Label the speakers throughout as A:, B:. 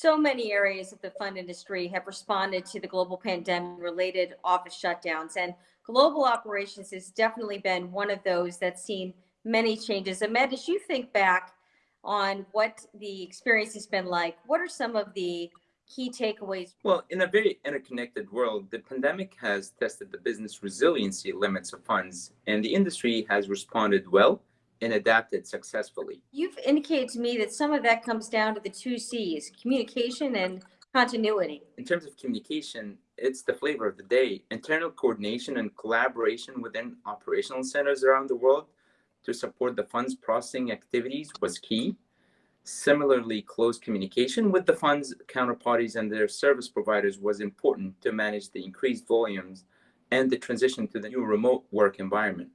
A: So many areas of the fund industry have responded to the global pandemic related office shutdowns, and global operations has definitely been one of those that's seen many changes. Ahmed, as you think back on what the experience has been like, what are some of the key takeaways?
B: Well, in a very interconnected world, the pandemic has tested the business resiliency limits of funds, and the industry has responded well and adapted successfully.
A: You've indicated to me that some of that comes down to the two C's, communication and continuity.
B: In terms of communication, it's the flavor of the day. Internal coordination and collaboration within operational centers around the world to support the fund's processing activities was key. Similarly, close communication with the fund's counterparties and their service providers was important to manage the increased volumes and the transition to the new remote work environment.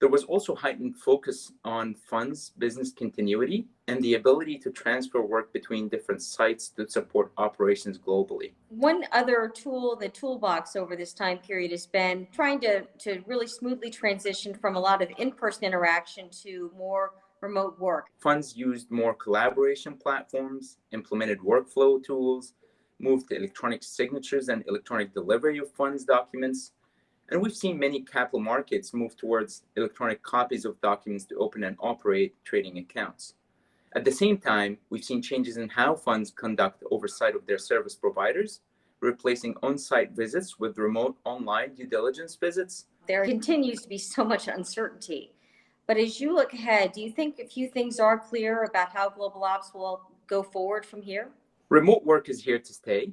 B: There was also heightened focus on funds business continuity and the ability to transfer work between different sites to support operations globally.
A: One other tool, the toolbox over this time period has been trying to, to really smoothly transition from a lot of in-person interaction to more remote work.
B: Funds used more collaboration platforms, implemented workflow tools, moved to electronic signatures and electronic delivery of funds documents, and we've seen many capital markets move towards electronic copies of documents to open and operate trading accounts. At the same time, we've seen changes in how funds conduct oversight of their service providers, replacing on-site visits with remote online due diligence visits.
A: There continues to be so much uncertainty. But as you look ahead, do you think a few things are clear about how global ops will go forward from here?
B: Remote work is here to stay.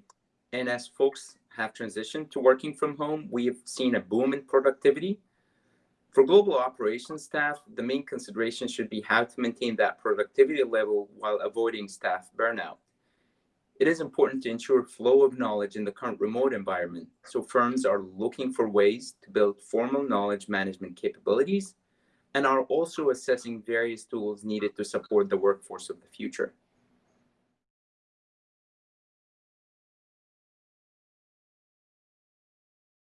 B: And as folks have transitioned to working from home, we have seen a boom in productivity. For global operations staff, the main consideration should be how to maintain that productivity level while avoiding staff burnout. It is important to ensure flow of knowledge in the current remote environment, so firms are looking for ways to build formal knowledge management capabilities and are also assessing various tools needed to support the workforce of the future.